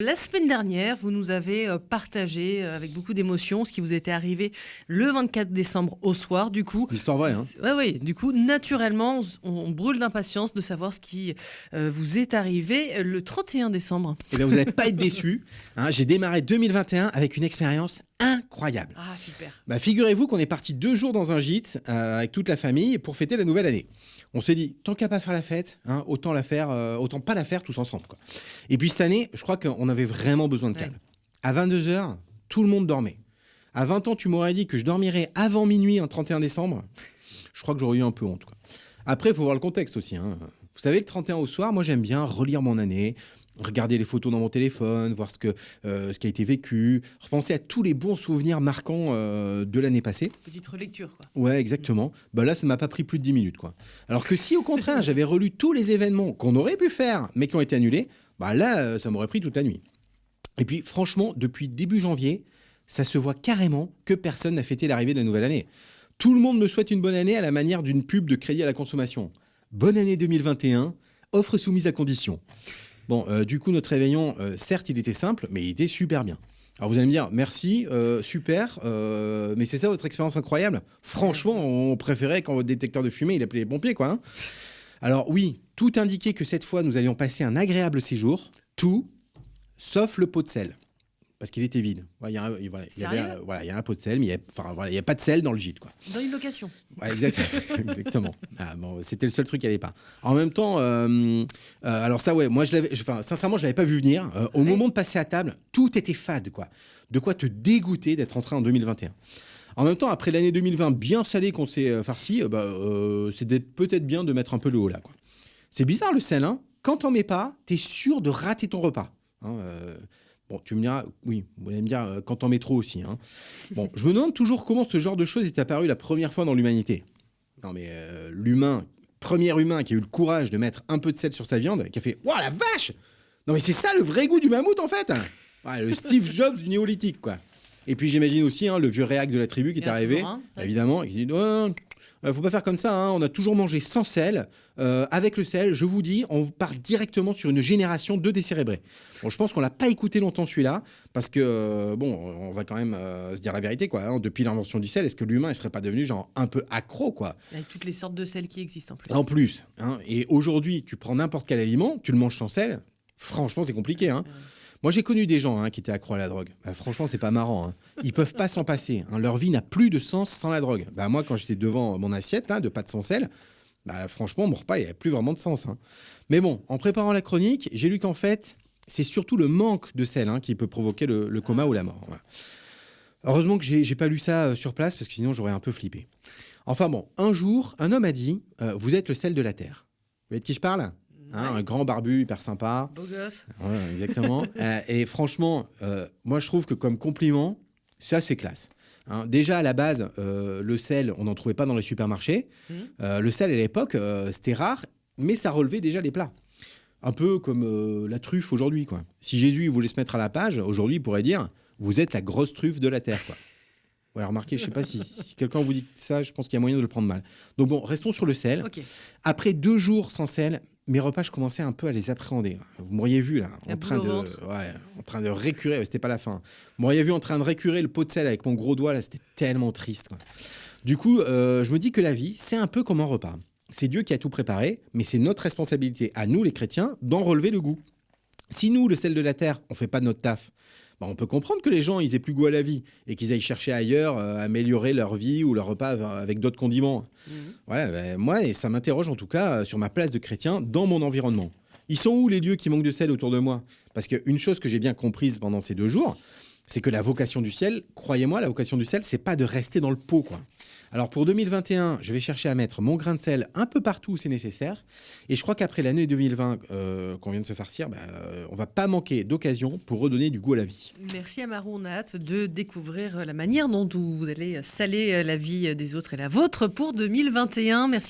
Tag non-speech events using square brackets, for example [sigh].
La semaine dernière, vous nous avez euh, partagé euh, avec beaucoup d'émotion ce qui vous était arrivé le 24 décembre au soir. Du coup, L'histoire vraie, hein Ouais, oui. Du coup, naturellement, on, on brûle d'impatience de savoir ce qui euh, vous est arrivé le 31 décembre. Eh bien, vous n'allez pas être déçus. hein. J'ai démarré 2021 avec une expérience incroyable. Ah, super. Bah, Figurez-vous qu'on est parti deux jours dans un gîte euh, avec toute la famille pour fêter la nouvelle année. On s'est dit, tant qu'à pas faire la fête, hein, autant la faire, euh, autant pas la faire tous ensemble. Quoi. Et puis cette année, je crois qu'on avait vraiment besoin de calme. À 22h, tout le monde dormait. À 20 ans, tu m'aurais dit que je dormirais avant minuit un 31 décembre. Je crois que j'aurais eu un peu honte. Quoi. Après, il faut voir le contexte aussi. hein. Vous savez, le 31 au soir, moi j'aime bien relire mon année, regarder les photos dans mon téléphone, voir ce, que, euh, ce qui a été vécu, repenser à tous les bons souvenirs marquants euh, de l'année passée. Petite relecture, quoi. Ouais, exactement. Bah là, ça ne m'a pas pris plus de 10 minutes, quoi. Alors que si, au contraire, [laughs] j'avais relu tous les événements qu'on aurait pu faire, mais qui ont été annulés, bah là, euh, ça m'aurait pris toute la nuit. Et puis, franchement, depuis début janvier, ça se voit carrément que personne n'a fêté l'arrivée de la nouvelle année. Tout le monde me souhaite une bonne année à la manière d'une pub de crédit à la consommation. Bonne année 2021, offre soumise à condition. Bon, euh, du coup, notre réveillon, euh, certes, il était simple, mais il était super bien. Alors vous allez me dire, merci, euh, super, mais c'est ça votre expérience incroyable? Franchement, on préférait quand votre détecteur de fumée, il appelait les pompiers, quoi. hein Alors oui, tout indiquait que cette fois, nous allions passer un agréable séjour, tout, sauf le pot de sel. Parce qu'il était vide. Il y a un- voilà, il y avait, Sérieux voilà, il y a un pot de sel, mais il n'y a, enfin, voilà, il y a pas de sel dans le gîte. Quoi. Dans une location. Ouais, [laughs] exactement. Ah, bon, C'était le seul truc qui allait pas. En même temps, euh, euh, alors ça, ouais, moi, je l'avais, sincèrement, je l'avais pas vu venir. Euh, au Ouais. moment de passer à table, tout était fade, quoi. De quoi te dégoûter d'être entré en 2021. En même temps, après l'année 2020 bien salée qu'on s'est farci, bah, c'est peut-être bien de mettre un peu le haut là, quoi. C'est bizarre le sel, hein. Quand t'en mets pas, t'es sûr de rater ton repas. hein, Bon, tu me diras, oui, vous allez me dire euh, quand t'en mets trop aussi. Hein. Bon, je me demande toujours comment ce genre de choses est apparu la première fois dans l'humanité. Non, mais euh, l'humain, premier humain qui a eu le courage de mettre un peu de sel sur sa viande, qui a fait Waouh, la vache Non, mais c'est ça le vrai goût du mammouth en fait Ouais, Le Steve Jobs du néolithique, quoi. Et puis j'imagine aussi hein, le vieux réac de la tribu qui est en arrivé, évidemment, et qui dit Ouais, euh, faut pas faire comme ça, hein, on a toujours mangé sans sel. Euh, avec le sel, je vous dis, on part directement sur une génération de décérébrés. Bon, je pense qu'on l'a pas écouté longtemps celui-là, parce que, euh, bon, on va quand même euh, se dire la vérité, quoi. hein. depuis l'invention du sel, est-ce que l'humain, il serait pas devenu genre un peu accro, quoi? Avec toutes les sortes de sel qui existent en plus. En plus. hein. Et aujourd'hui, tu prends n'importe quel aliment, tu le manges sans sel, franchement, c'est compliqué. Hein. Moi, j'ai connu des gens hein, qui étaient accros à la drogue. Bah, franchement, c'est pas marrant. Hein. Ils peuvent pas s'en passer. hein. Leur vie n'a plus de sens sans la drogue. Bah, moi, quand j'étais devant mon assiette là, de pâtes sans sel, bah, franchement, mon repas, il n'avait plus vraiment de sens. hein. Mais bon, en préparant la chronique, j'ai lu qu'en fait, c'est surtout le manque de sel qui peut provoquer le, coma ou la mort. Heureusement que j'ai j'ai pas lu ça euh, sur place parce que sinon j'aurais un peu flippé. Enfin bon, un jour, un homme a dit euh, Vous êtes le sel de la terre. Vous voyez de qui je parle? Hein, Un grand barbu, hyper sympa. Beau gosse. Ouais, exactement. [laughs] Euh, et franchement, euh, moi je trouve que comme compliment, ça c'est classe. Hein, déjà à la base, euh, le sel, on n'en trouvait pas dans les supermarchés. Euh, le sel à l'époque, c'était rare, mais ça relevait déjà les plats. Un peu comme la truffe aujourd'hui. quoi. Si Jésus voulait se mettre à la page, aujourd'hui il pourrait dire Vous êtes la grosse truffe de la terre. Quoi. Ouais, remarquez, je sais pas si, si quelqu'un vous dit ça, je pense qu'il y a moyen de le prendre mal. Donc bon, restons sur le sel. Après deux jours sans sel, mes repas, je commençais un peu à les appréhender. Vous m'auriez vu là, en train, de, ouais, en train de récurer, c'était pas la fin. Vous m'auriez vu en train de récurer le pot de sel avec mon gros doigt, là, c'était tellement triste. quoi. Du coup, euh, je me dis que la vie, c'est un peu comme un repas. C'est Dieu qui a tout préparé, mais c'est notre responsabilité, à nous les chrétiens, d'en relever le goût. Si nous, le sel de la terre, on fait pas notre taf, bah, on peut comprendre que les gens, ils aient plus goût à la vie et qu'ils aillent chercher ailleurs euh, améliorer leur vie ou leur repas avec d'autres condiments. Mhm. Voilà, ben, moi, et ça m'interroge en tout cas euh, sur ma place de chrétien dans mon environnement. Ils sont où les lieux qui manquent de sel autour de moi? Parce qu'une chose que j'ai bien comprise pendant ces deux jours, c'est que la vocation du ciel, croyez-moi, la vocation du sel, c'est pas de rester dans le pot, quoi. Alors pour 2021, je vais chercher à mettre mon grain de sel un peu partout où c'est nécessaire. Et je crois qu'après l'année 2020 euh, qu'on vient de se farcir, euh, on va pas manquer d'occasion pour redonner du goût à la vie. Merci Amarou, on a hâte de découvrir la manière dont vous allez saler la vie des autres et la vôtre pour 2021. Merci.